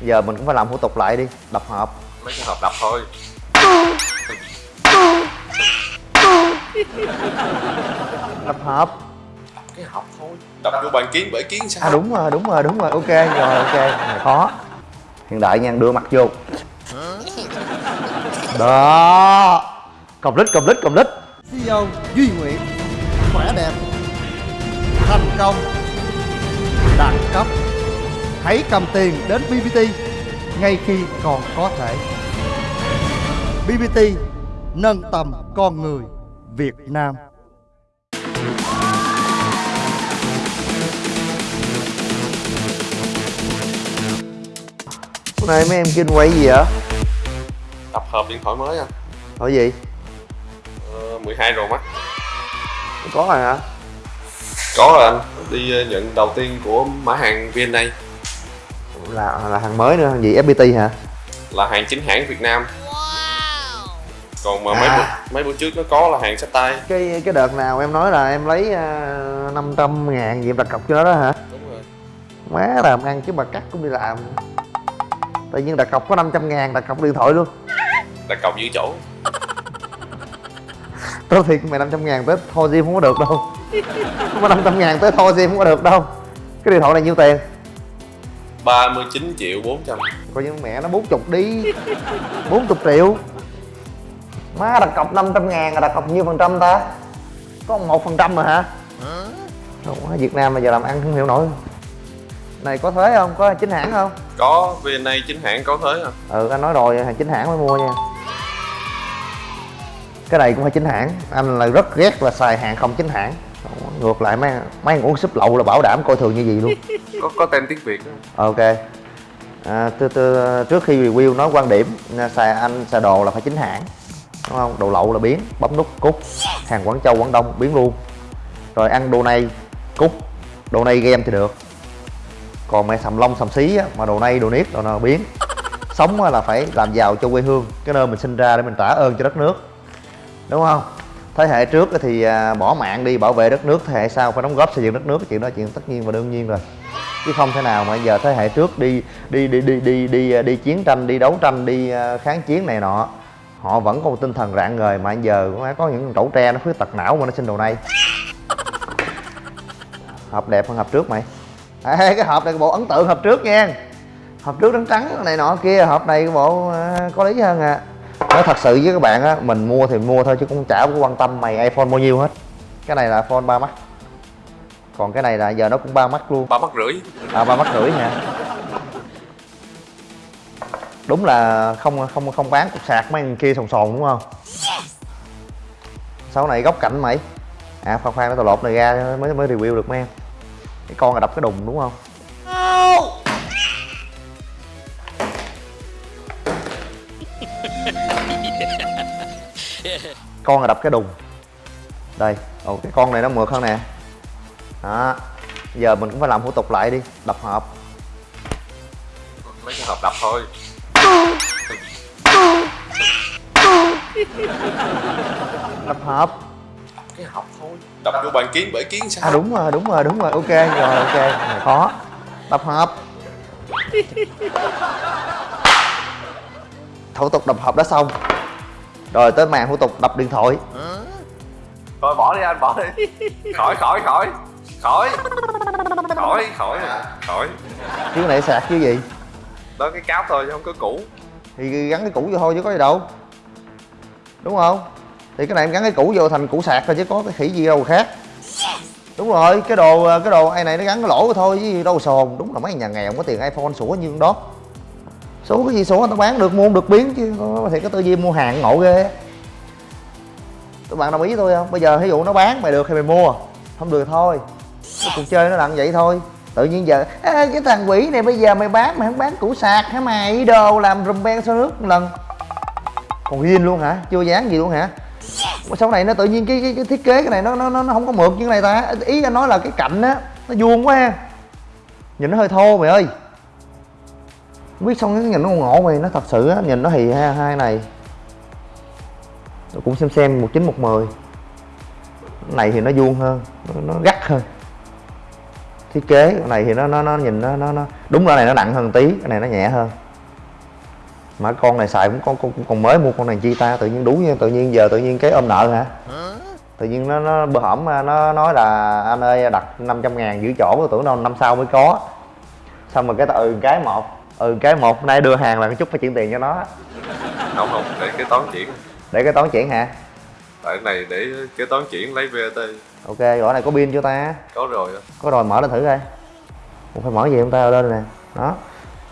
giờ mình cũng phải làm thủ tục lại đi đập hộp. Mấy cái hộp đập thôi. Đập hộp. Cái hộp thôi. Đập vô bàn kiến bể kiến sao? À đúng rồi đúng rồi đúng rồi. Ok rồi ok. Có hiện đại nha đưa mặt vô. Đó. Cầm lít cầm lít cầm lít. CEO Duy Nguyễn. Khỏe đẹp. Thành công. Đẳng cấp hãy cầm tiền đến BBT ngay khi còn có thể. BBT nâng tầm con người Việt Nam. Hôm nay mấy em kinh quay gì vậy? Đập hộp điện thoại mới à? Hỏi gì? Ờ, 12 rồi mắt. Có rồi hả? Có rồi anh. Đi ờ, nhận đầu tiên của mã hàng VNA là là hàng mới nữa hàng gì? Fpt hả? Là hàng chính hãng Việt Nam. Còn mà À. mấy bữa, mấy bữa trước nó có là hàng sách tay. Cái cái đợt nào em nói là em lấy uh, 500 ngàn gì em đặt cọc cho nó đó hả? Đúng rồi. Má làm ăn chứ mà cắt cũng đi làm. Tự nhiên đặt cọc có 500 ngàn đặt cọc điện thoại luôn. Đặt cọc giữ chỗ. Tao thiệt mày 500 ngàn tới thôi Jim không có được đâu. Có 500 ngàn tới thôi Jim không có được đâu. Cái điện thoại này nhiêu tiền 39 triệu 400 Coi như mẹ nó 40 đi. 40 triệu. Má đặt cọc 500 ngàn là đặt cọc nhiêu phần trăm ta? Có 1 phần trăm mà hả? Không, Việt Nam bây giờ làm ăn không hiểu nổi. Này có thuế không? Có chính hãng không? có VNA chính hãng có thuế à. Ừ anh nói rồi hàng chính hãng mới mua nha. Cái này cũng phải chính hãng. Anh là rất ghét là xài hàng không chính hãng Ngược lại mấy mấy ăn uống súp lậu là bảo đảm coi thường như gì luôn. Có có tem tiếng Việt đó. ok. À, từ, từ, trước khi review nói quan điểm à, xài anh xài đồ là phải chính hãng đúng không? Đồ lậu là biến bấm nút cút hàng quảng châu quảng đông biến luôn. Rồi ăn đồ này cút đồ này game thì được. Còn mày sầm lông sầm xí á, mà đồ này đồ niết đồ nào biến. Sống là phải làm giàu cho quê hương cái nơi mình sinh ra để mình trả ơn cho đất nước đúng không thế hệ trước thì à, bỏ mạng đi bảo vệ đất nước thế hệ sau phải đóng góp xây dựng đất nước cái chuyện đó chuyện tất nhiên và đương nhiên rồi. Chứ không thể nào mà giờ thế hệ trước đi đi đi đi đi đi à, đi chiến tranh đi đấu tranh đi à, kháng chiến này nọ họ vẫn có một tinh thần rạng ngời mà giờ có có những trẩu tre nó khuyết tật não mà nó sinh đồ này. Hộp đẹp hơn hộp trước mày. Ê, cái hộp này cái bộ ấn tượng hộp trước nha. Hộp trước trắng trắng này nọ kia hộp này cái bộ có lý hơn à nói thật sự với các bạn á mình mua thì mua thôi chứ cũng chả có quan tâm mày iphone bao nhiêu hết. Cái này là iphone 3 mắt còn cái này là giờ nó cũng ba mắt luôn. Ba mắt rưỡi. À ba mắt rưỡi hả đúng là không không không bán cục sạc mấy thằng kia sồn sồn đúng không? Sau này góc cạnh mày. À khoan khoan nó tao lột này ra mới mới review được mấy em. Cái con là đập cái đùng đúng không con là đập cái đùng. Đây ồ cái con này nó mượt hơn nè. Đó giờ mình cũng phải làm thủ tục lại đi đập hộp. Mấy cái hộp đập thôi. Đập hộp. Cái hộp thôi. Đập vô bàn kiến bể kiến sao? À đúng rồi đúng rồi đúng rồi. Ok rồi ok. Có. Đập hộp. Thủ tục đập hộp đã xong rồi tới màn thủ tục đập điện thoại. Thôi bỏ đi anh bỏ đi. Khỏi khỏi khỏi. Khỏi. Khỏi khỏi khỏi. Chứ cái này sạc chứ gì? Đó cái cáp thôi chứ không có cũ. Thì gắn cái cũ vô thôi chứ có gì đâu. Đúng không? Thì cái này em gắn cái cũ vô thành cũ sạc thôi chứ có cái khỉ gì đâu khác. Đúng rồi cái đồ cái đồ ai này nó gắn cái lỗ thôi chứ đâu sồn đúng là mấy nhà nghèo không có tiền iphone sủa như con đó số cái gì số người ta bán được mua không được biến chứ thì có tư duy mua hàng ngộ ghê. Các bạn đồng ý với tôi không? Bây giờ ví dụ nó bán mày được thì mày mua không được thôi. Cái cuộc chơi nó đặng vậy thôi. Tự nhiên giờ "Ê, cái thằng quỷ này bây giờ mày bán mày không bán củ sạc hả mày? Đồ làm rùm beng sau nước một lần. Còn riêng luôn hả? Chưa dán gì luôn hả? Sau này nó tự nhiên cái, cái, cái thiết kế cái này nó nó nó không có mượt như cái này ta. Ý anh nói là cái cạnh á nó vuông quá ha. Nhìn nó hơi thô mày ơi biết xong cái nhìn nó ngộ mày nó thật sự á nhìn nó hì hai hai này. Tôi cũng xem xem một chín một mười. Này thì nó vuông hơn nó, nó gắt hơn. Thiết kế cái này thì nó nó nó nhìn nó nó nó đúng là này nó nặng hơn tí cái này nó nhẹ hơn. Mà con này xài cũng con cũng, cũng còn mới mua con này chi ta tự nhiên đủ như tự nhiên giờ tự nhiên cái ôm nợ hả? Tự nhiên nó nó bữa hổm à, nó nói là anh ơi đặt 500 ngàn giữ chỗ tôi tưởng đâu năm sau mới có. Xong rồi cái từ cái một ừ cái một nay đưa hàng là cái chút phải chuyển tiền cho nó. Không không để kế toán chuyển. Để cái toán chuyển hả? Tại cái này để kế toán chuyển lấy VAT ok gọi này có pin cho ta. Có rồi có rồi mở lên thử coi. Ủa, phải mở gì không ta? Lên nè. Đó.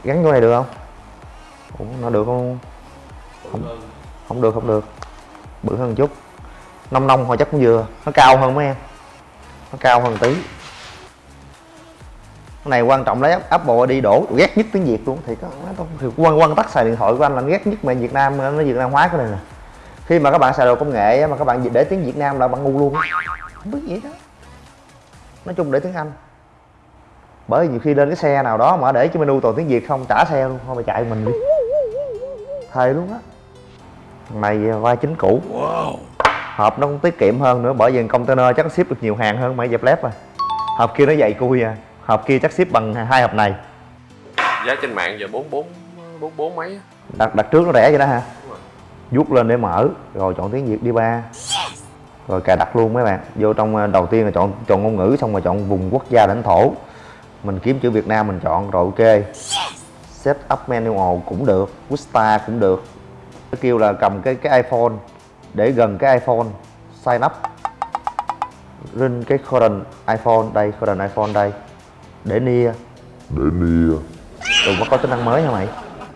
Gắn vô này được không? Ủa, nó được không? Không không được không được. Bự hơn một chút. Nông nông hồi chắc cũng vừa. Nó cao hơn mấy em. Nó cao hơn tí. cái này quan trọng lấy Apple đi đổ ghét nhất tiếng Việt luôn. Thì có thì quan quan tắc xài điện thoại của anh là ghét nhất mà Việt Nam nó Việt Nam hóa cái này nè. Khi mà các bạn xài đồ công nghệ mà các bạn để tiếng Việt Nam là bạn ngu luôn. Không biết gì đó. Nói chung để tiếng Anh. Bởi vì nhiều khi lên cái xe nào đó mà để cho menu toàn tiếng Việt không trả xe luôn. Thôi mà chạy mình đi. Thề luôn á. Này vai chính cũ. Hộp nó cũng tiết kiệm hơn nữa bởi vì container chắc ship được nhiều hàng hơn mấy dẹp lép à hộp kia nó dày cui à hộp kia chắc ship bằng hai hộp này. Giá trên mạng giờ bốn bốn bốn bốn mấy á. đặt đặt trước nó rẻ vậy đó ha Đúng rồi. vuốt lên để mở rồi chọn tiếng việt đi ba. Rồi cài đặt luôn mấy bạn. Vô trong ờ, đầu tiên là chọn chọn ngôn ngữ xong rồi chọn vùng quốc gia lãnh thổ. Mình kiếm chữ việt nam mình chọn rồi ok. Set up manual cũng được Vista cũng được. Nó kêu là cầm cái cái iphone để gần cái iphone sign up. Lên cái current iphone đây current iphone đây để nia. Để nia. Đừng có có tính năng mới hả mày?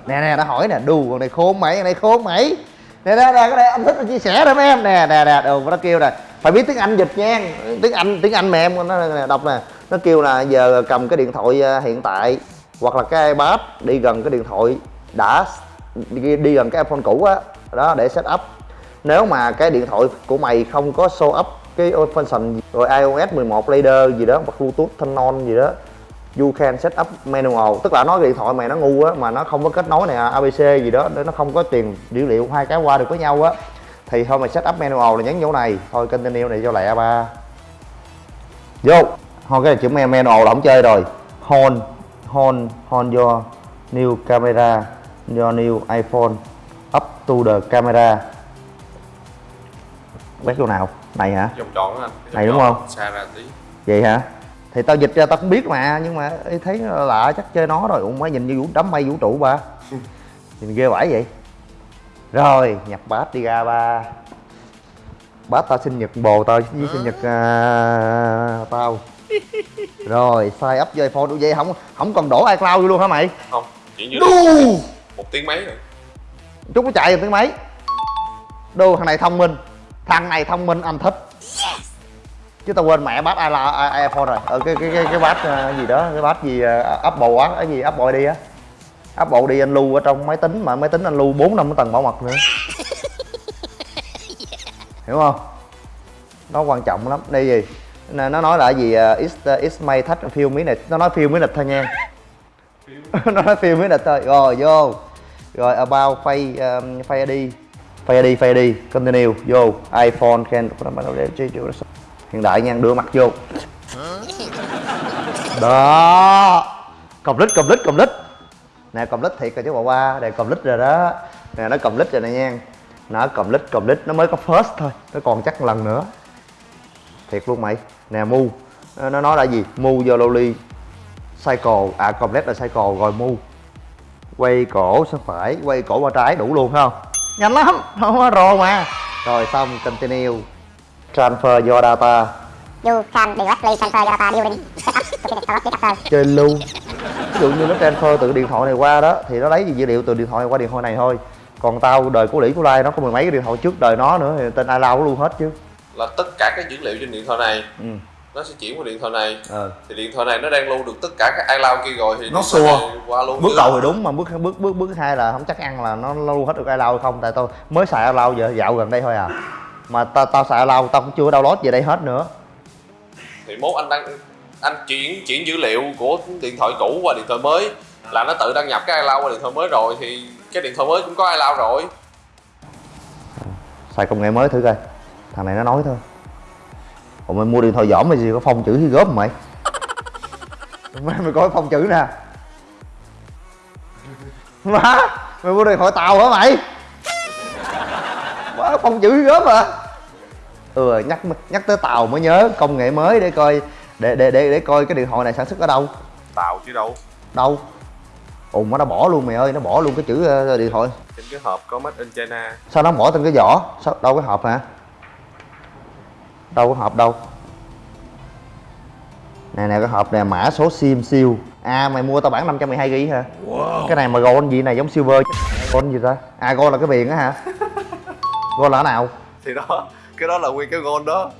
Nè nè đã hỏi nè đù con này khôn mày con này khôn mày. Nè nè nè cái này anh thích chia sẻ đó mấy em. Nè nè nè đù nó kêu nè Phải biết tiếng Anh dịch nha. Tiếng Anh tiếng Anh mà em nó nè, đọc nè Nó kêu là giờ cầm cái điện thoại à, hiện tại Hoặc là cái iPad đi gần cái điện thoại đã đi, đi gần cái iPhone cũ á đó để set up. Nếu mà cái điện thoại của mày không có show up cái function rồi iOS 11 later gì đó hoặc Bluetooth thanh non gì đó you can set up manual. Tức là nói điện thoại mày nó ngu á mà nó không có kết nối này abc gì đó để nó không có truyền dữ liệu hai cái qua được với nhau á thì thôi mày set up manual là nhấn chỗ này. Thôi continue này cho lẹ ba. Vô. Thôi cái chữ man- manual là không chơi rồi. Hold hold hold your new camera your new iphone up to the camera. Quét chỗ nào. Này hả? Vòng tròn anh. Này đúng không? xa ra tí. Vậy hả thì tao dịch ra tao cũng biết mà nhưng mà thấy lạ chắc chơi nó rồi. Ủa mới nhìn như vũ đám mây vũ trụ ba nhìn ghê vãi vậy. Rồi nhập bát đi ra ba. Bát tao sinh nhật bồ tao với sinh nhật à, tao. Rồi sign up với iphone. Vậy không không còn đổ icloud vô luôn hả mày? Không chỉ như đu! một tiếng mấy rồi. Chút nó chạy được tiếng mấy. Đu thằng này thông minh. Thằng này thông minh anh thích chứ tao quên mẹ bát iPhone iPhone rồi. Ờ cái cái cái cái bát ờ, gì đó cái bát gì ờ, Apple á cái gì Apple đi á. Apple đi anh lưu ở trong máy tính mà máy tính anh lưu bốn năm cái tầng bảo mật nữa. Hiểu không? Nó quan trọng lắm. Đây gì? Nó nói là gì it's, uh, it's may touch a few minutes nó nói few minutes thôi nha nó nói few minutes thôi. Rồi vô. Rồi about face um, face ID face ID face ID continue. Vô. iPhone can hiện đại nha, đưa mặt vô. Đó. Cầm lít cầm lít cầm lít. Nè cầm lít thiệt rồi chứ, bà qua đây cầm lít rồi đó. Nè, nó cầm lít rồi nè nha. Nó cầm lít cầm lít. Nó mới có first thôi, nó còn chắc lần nữa. Thiệt luôn mày. Nè, mu. Nó nói là gì? Mu vô loli cycle. À complex là cycle, rồi mu. Quay cổ sang phải, quay cổ qua trái đủ luôn, phải không? Nhanh lắm, không có rồ mà. Rồi xong, continue transfer your data. You can directly transfer your data during setup to the chơi luôn ví dụ như nó transfer từ điện thoại này qua đó thì nó lấy dữ liệu từ điện thoại này qua điện thoại này thôi. Còn tao đời của lĩ của lai nó có mười mấy cái điện thoại trước đời nó nữa thì tên ai lao luôn hết chứ. Là tất cả các dữ liệu trên điện thoại này ừ. nó sẽ chuyển qua điện thoại này. Ờ. Thì điện thoại này nó đang lưu được tất cả các iCloud kia rồi thì Nó xua. qua luôn bước chứ. đầu thì đúng mà bước bước bước bước hai là không chắc ăn là nó lưu hết được ai lao không tại tôi mới xài ai lao giờ dạo gần đây thôi à mà tao tao xài lao tao cũng chưa download về đây hết nữa. Thì mốt anh đăng anh chuyển chuyển dữ liệu của điện thoại cũ qua điện thoại mới. Là nó tự đăng nhập cái iCloud qua điện thoại mới rồi thì cái điện thoại mới cũng có iCloud rồi. Xài công nghệ mới thử coi. Thằng này nó nói thôi. Ủa mày mua điện thoại giỏm mày gì có phong chữ khi gớm mày? Mày, mày coi phong chữ nè. Má mày mua điện thoại tàu hả mày? Má phong chữ gớm à ừ nhắc nhắc tới tàu mới nhớ công nghệ mới để coi để để để để coi cái điện thoại này sản xuất ở đâu. Tàu chứ đâu. Đâu? Ùn nó đã bỏ luôn mày ơi nó bỏ luôn cái chữ ờ, điện thoại. Trên cái hộp có made in China. Sao nó bỏ trên cái vỏ sao đâu cái hộp hả? Đâu có hộp đâu? Nè nè cái hộp này mã số sim siêu. À mày mua tao bản 512 gb hả? Cái này mà gold gì này giống silver chứ. gold gì ta? À gold là cái viền á hả? Gold là cái nào? Thì đó cái đó là nguyên cái gold đó.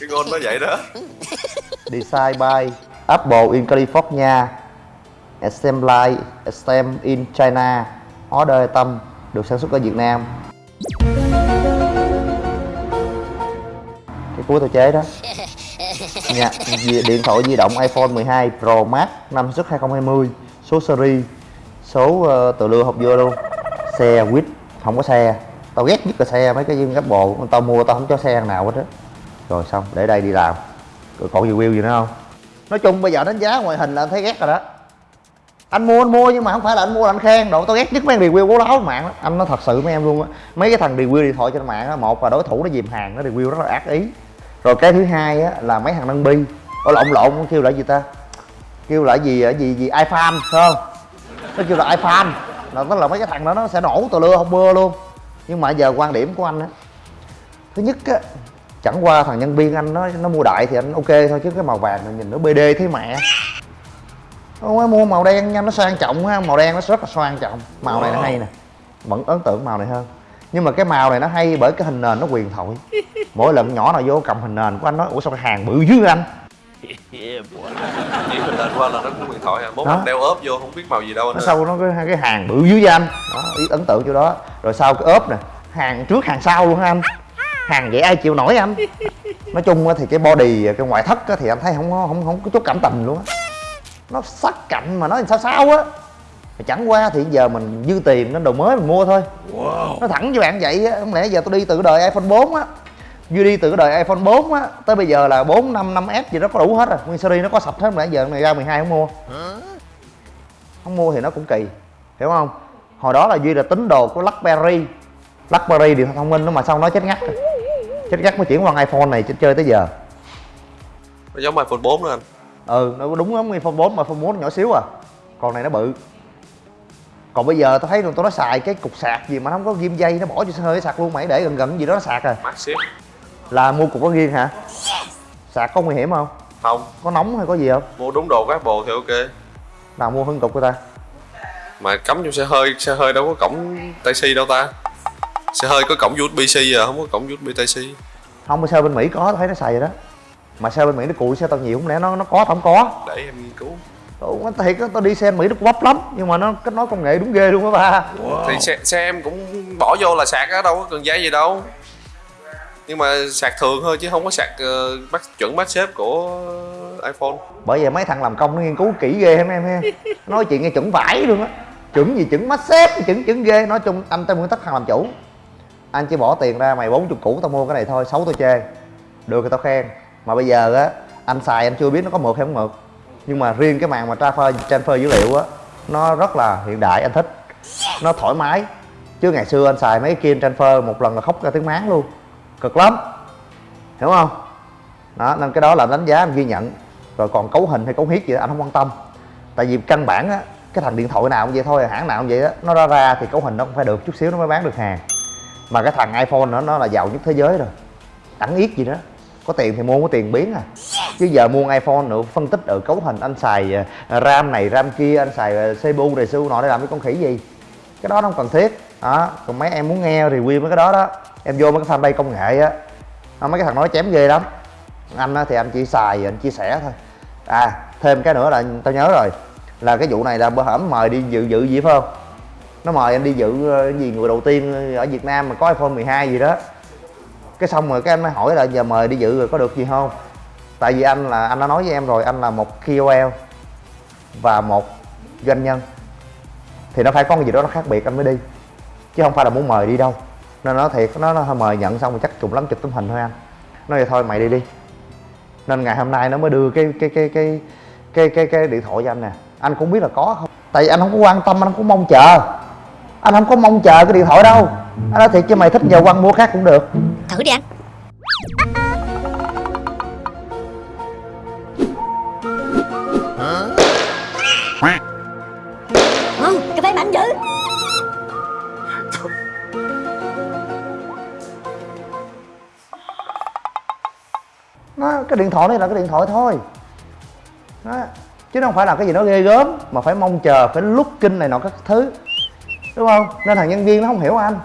Cái gold nó vậy đó. Design by Apple in California. Assembly assembled in China. Order tâm được sản xuất ở Việt Nam. Cái cuối tao chế đó. Di- điện thoại di động iPhone 12 Pro Max năm xuất 2020 số series số ờ, tự lưu hộp vô luôn. Xe quýt không có xe tao ghét nhất là xe mấy cái dương bộ tao mua, tao không cho xe nào hết á. Rồi xong, để đây đi làm. Rồi còn review gì nữa không? Nói chung bây giờ đánh giá ngoại hình là anh thấy ghét rồi đó. Anh mua anh mua nhưng mà không phải là anh mua là anh khen độ tao ghét nhất mấy review bố láo mạng đó. anh nói thật sự mấy em luôn á. Mấy cái thằng review điện thoại trên mạng á, một là đối thủ nó dìm hàng, nó review rất là ác ý. Rồi cái thứ hai á là mấy thằng nâng bi ở lộn lộn kêu là gì ta? Kêu là gì gì gì? iFan không? Nó kêu là iFan là tức là mấy cái thằng đó nó sẽ nổ tờ lưa, không mưa luôn nhưng mà giờ quan điểm của anh á thứ nhất á chẳng qua thằng nhân viên anh nó nó mua đại thì anh ok thôi chứ cái màu vàng này nhìn nó bd thế mẹ không mua màu đen nha nó sang trọng ha màu đen nó rất là sang trọng. Màu này nó hay nè vẫn ấn tượng màu này hơn. Nhưng mà cái màu này nó hay bởi cái hình nền nó quyền thoại mỗi lần nhỏ nào vô cầm hình nền của anh nói ủa sao cái hàng bự dữ anh? Chỉ mình lên qua là nó có điện thoại à. Mốt đeo ốp vô không biết màu gì đâu anh nó sau nó cái, cái hàng bự dữ với anh? Đó ý ấn tượng chỗ đó rồi sau cái ốp nè hàng trước hàng sau luôn ha anh? Hàng vậy ai chịu nổi anh? Nói chung thì cái body cái ngoại thất á thì anh thấy không có không không có chút cảm tình luôn á. Nó sắc cạnh mà nó sao sao á. Mà chẳng qua thì giờ mình dư tiền nên đồ mới mình mua thôi. Nó thẳng với bạn vậy á không lẽ giờ tôi đi từ đời iphone 4 á. Vừa đi từ cái đời iphone 4 á tới bây giờ là 4 5 5 s gì đó có đủ hết rồi. Nguyên series nó có sạch hết mà giờ này ra 12 không mua. Không mua thì nó cũng kỳ hiểu không hồi đó là duy là tín đồ của blackberry. Blackberry điện thoại thông minh đó mà sau nó chết ngắt chết ngắt mới chuyển qua iphone này chơi- chơi tới giờ. Nó giống iPhone 4 nữa anh. Ừ nó đúng lắm iphone 4 mà iphone 4 nhỏ xíu à. Còn này nó bự. Còn bây giờ tôi thấy tôi nó xài cái cục sạc gì mà nó không có ghim dây nó bỏ cho hơi sạc luôn mày để gần gần gì đó nó sạc à. Maxip là mua cục có riêng hả? Sạc có nguy hiểm không? Không. Có nóng hay có gì không? Mua đúng đồ của Apple thì ok. Nào mua hơn cục của ta mà cắm trong xe hơi xe hơi đâu có cổng Type C đâu ta. Xe hơi có cổng USB C à không có cổng USB Type C không mà xe bên mỹ có thấy nó xài rồi đó. Mà xe bên mỹ nó cùi xe tao nhiều không lẽ nó nó có tao không có. Để em nghiên cứu. Ủa, thiệt á, tao đi xe Mỹ nó cũng bắp lắm nhưng mà nó kết nối công nghệ đúng ghê luôn á ba. Thì xe, xe em cũng bỏ vô là sạc á đâu có cần dây gì đâu. Nhưng mà sạc thường thôi chứ không có sạc uh, bắt chuẩn MagSafe của iPhone. Bởi vậy mấy thằng làm công nó nghiên cứu kỹ ghê em em ha nói chuyện nghe chuẩn vải luôn á. Chuẩn gì chuẩn mắt xếp chuẩn chuẩn ghê. Nói chung anh tao nguyên tắc thằng làm chủ. Anh chỉ bỏ tiền ra mày 40 củ tao mua cái này thôi, xấu tao chê. Được thì tao khen. Mà bây giờ á, anh xài anh chưa biết nó có mượt hay không mượt. Nhưng mà riêng cái màn mà transfer transfer dữ liệu á, nó rất là hiện đại, anh thích. Nó thoải mái. Chứ ngày xưa anh xài mấy cái kia transfer một lần là khóc ra tiếng máng luôn. Cực lắm. Hiểu không? Đó, nên cái đó là đánh giá, anh ghi nhận rồi còn cấu hình hay cấu huyết gì đó, anh không quan tâm. Tại vì căn bản á, cái thằng điện thoại nào cũng vậy thôi, hãng nào cũng vậy đó nó ra ra thì cấu hình nó cũng phải được chút xíu nó mới bán được hàng. Mà cái thằng iphone nữa nó là giàu nhất thế giới rồi. Đẳng yết gì đó có tiền thì mua, có tiền biến à. Chứ giờ mua iphone nữa, phân tích ở cấu hình, anh xài ờ, ram này, ram kia, anh xài ờ, cpu này cpu nọ để làm cái con khỉ gì? Cái đó nó không cần thiết. Đó, còn mấy em muốn nghe review mấy cái đó đó, em vô mấy cái fanpage công nghệ á, mấy cái thằng nói chém ghê lắm. Anh á thì anh chỉ xài, anh chia sẻ thôi à thêm cái nữa là tao nhớ rồi là cái vụ này là bữa hổm mời đi dự dự gì phải không? Nó mời anh đi dự ờ, gì người đầu tiên ở Việt Nam mà có iPhone 12 gì đó. Cái xong rồi cái anh mới hỏi là giờ mời đi dự rồi có được gì không? Tại vì anh là anh đã nói với em rồi anh là một KOL và một doanh nhân. Thì nó phải có cái gì đó nó khác biệt anh mới đi. Chứ không phải là muốn mời đi đâu. Nên nó thiệt nó, nó mời nhận xong rồi chắc trùng lắm chụp tấm hình thôi anh. Nói vậy thôi mày đi đi nên ngày hôm nay nó mới đưa cái cái cái cái cái cái cái điện thoại cho anh nè. Anh cũng biết là có không? Tại vì anh không có quan tâm, anh không có mong chờ. Anh không có mong chờ cái điện thoại đâu. Anh nói thiệt chứ mày thích giờ quăng mua khác cũng được. Thử đi anh. Cái điện thoại này là cái điện thoại thôi. Đó. chứ nó không phải là cái gì nó ghê gớm mà phải mong chờ phải lúc kinh này nọ các thứ. Đúng không? Nên thằng nhân viên nó không hiểu anh.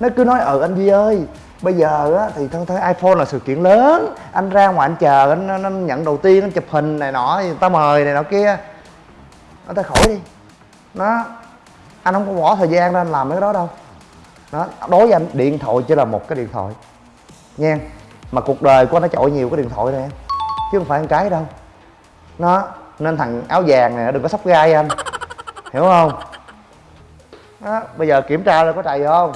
Nó cứ nói ừ anh Duy ơi bây giờ á thì thân thấy iPhone là sự kiện lớn. Anh ra ngoài anh chờ anh, anh, anh nhận đầu tiên anh chụp hình này nọ người ta mời này nọ kia. Nó ta khỏi đi. Nó anh không có bỏ thời gian ra anh làm mấy cái đó đâu. Đó. Đối với anh điện thoại chỉ là một cái điện thoại. Nha mà cuộc đời của nó chọi nhiều cái điện thoại này em chứ không phải ăn cái đâu. Nó nên thằng áo vàng này đừng có sắp gai anh. Hiểu không? Đó, bây giờ kiểm tra rồi có trầy không?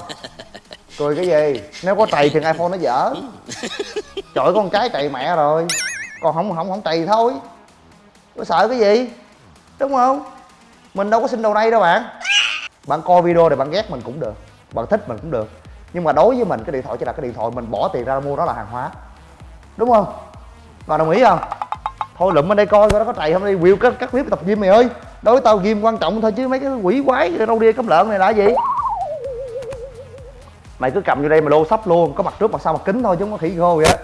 Cười cái gì? Nếu có trầy thì iphone nó dở. Trời con cái trầy mẹ rồi. Còn không không không trầy thôi. Có sợ cái gì? Đúng không? Mình đâu có xin đầu đây đâu bạn. Bạn coi video này bạn ghét mình cũng được bạn thích mình cũng được nhưng mà đối với mình, cái điện thoại chỉ là cái điện thoại mình bỏ tiền ra mua nó là hàng hóa. Đúng không? Bạn đồng ý không? Thôi lụm bên đây coi coi nó có trầy không đi. Quyêu các các clip tập gym mày ơi. Đối với tao gym quan trọng thôi chứ mấy cái quỷ quái đâu đi cấm lợn này là gì? Mày cứ cầm vô đây mà lô sắp luôn. Có mặt trước, mặt sau, mặt kính thôi chứ không có khỉ khô vậy á.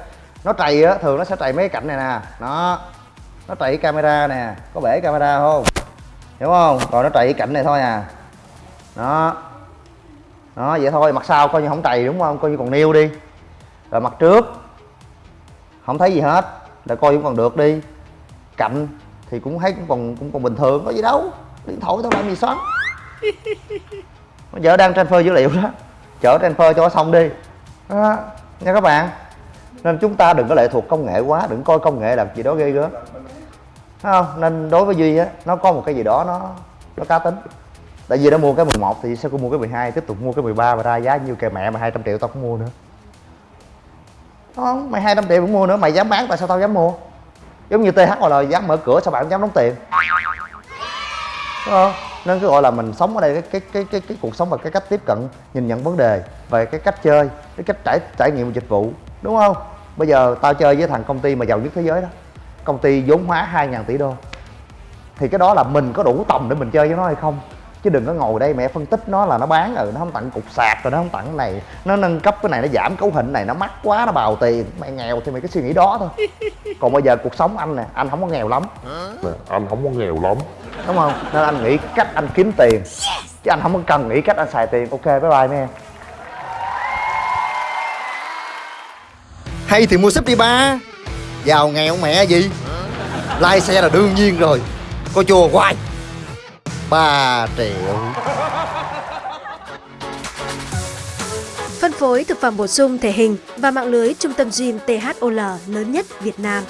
Nó trầy á, thường nó sẽ trầy mấy cái cạnh này nè. Nó nó trầy cái camera nè. Có bể camera không? Hiểu không? Rồi nó trầy cái cạnh này thôi à. Đó đó vậy thôi mặt sau coi như không trầy đúng không? Coi như còn nêu đi. Rồi mặt trước không thấy gì hết là coi cũng còn được đi. Cạnh thì cũng thấy cũng còn cũng còn bình thường có gì đâu. Điện thoại tao làm gì xoắn? Bây giờ đang transfer dữ liệu đó. Chở transfer cho nó xong đi. Đó, nha các bạn. Nên chúng ta đừng có lệ thuộc công nghệ quá đừng coi công nghệ làm gì đó ghê gớm. Không? Nên đối với duy á nó có một cái gì đó nó nó cá tính tại vì nó mua cái 11 thì sao cũng mua cái 12 tiếp tục mua cái 13 và ra giá nhiêu kệ mẹ mà 200 triệu tao cũng mua nữa. Đúng không? Mày 200 triệu cũng mua nữa mày dám bán tại sao tao dám mua? Giống như THL dám mở cửa sao bạn không dám đóng tiền. Đúng không? Nên cứ gọi là mình sống ở đây cái cái cái cái, cái cuộc sống và cái cách tiếp cận nhìn nhận vấn đề về cái cách chơi cái cách trải trải nghiệm dịch vụ. Đúng không? Bây giờ tao chơi với thằng công ty mà giàu nhất thế giới đó. Công ty vốn hóa 2.000 tỷ đô. Thì cái đó là mình có đủ tầm để mình chơi với nó hay không? Chứ đừng có ngồi đây mẹ phân tích nó là nó bán rồi nó không tặng cục sạc rồi nó không tặng cái này. Nó nâng cấp cái này nó giảm cấu hình này nó mắc quá nó bào tiền. Mày nghèo thì mày cứ suy nghĩ đó thôi. Còn bây giờ cuộc sống anh nè anh không có nghèo lắm. Nè, anh không có nghèo lắm. Đúng không? Nên anh nghĩ cách anh kiếm tiền. Chứ anh không có cần nghĩ cách anh xài tiền. Ok bye bye mấy em Hay thì mua súp đi ba. Giàu nghèo mẹ gì? Lai xe là đương nhiên rồi. Có chùa hoài 3 triệu Phân phối thực phẩm bổ sung thể hình và mạng lưới trung tâm gym THOL lớn nhất Việt Nam.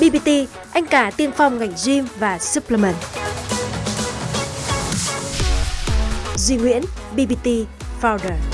BBT, anh cả tiên phong ngành gym và supplement. Duy Nguyễn, BBT Founder.